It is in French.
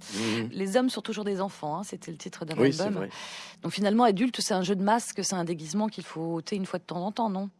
Mm-hmm. Les hommes sont toujours des enfants, hein, c'était le titre d'un album. Donc finalement, adulte, c'est un jeu de masque, c'est un déguisement qu'il faut ôter une fois de temps en temps, non?